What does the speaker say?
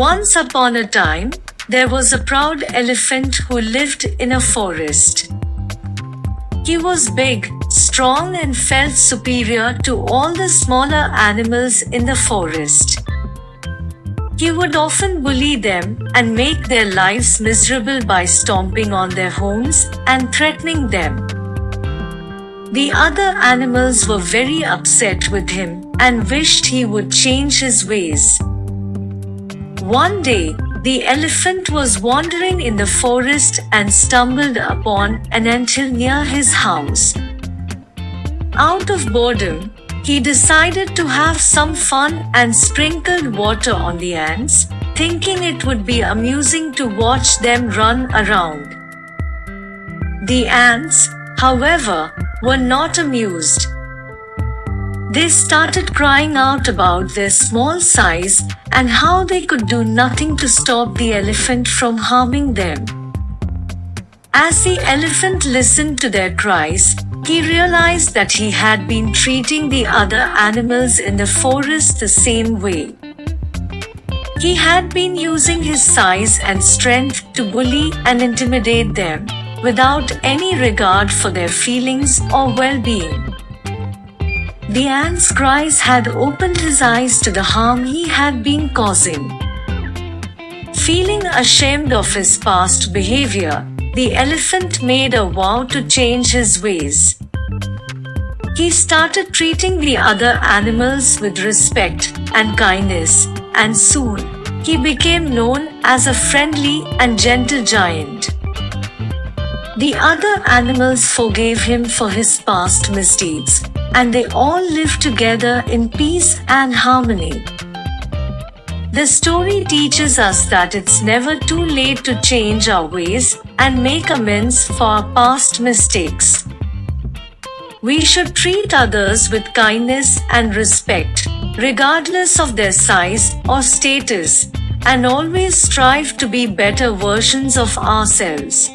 Once upon a time, there was a proud elephant who lived in a forest. He was big, strong and felt superior to all the smaller animals in the forest. He would often bully them and make their lives miserable by stomping on their homes and threatening them. The other animals were very upset with him and wished he would change his ways. One day, the elephant was wandering in the forest and stumbled upon an anthill near his house. Out of boredom, he decided to have some fun and sprinkled water on the ants, thinking it would be amusing to watch them run around. The ants, however, were not amused. They started crying out about their small size and how they could do nothing to stop the elephant from harming them. As the elephant listened to their cries, he realized that he had been treating the other animals in the forest the same way. He had been using his size and strength to bully and intimidate them without any regard for their feelings or well-being. The ant's cries had opened his eyes to the harm he had been causing. Feeling ashamed of his past behavior, the elephant made a vow to change his ways. He started treating the other animals with respect and kindness, and soon, he became known as a friendly and gentle giant. The other animals forgave him for his past misdeeds and they all live together in peace and harmony. The story teaches us that it's never too late to change our ways and make amends for our past mistakes. We should treat others with kindness and respect, regardless of their size or status, and always strive to be better versions of ourselves.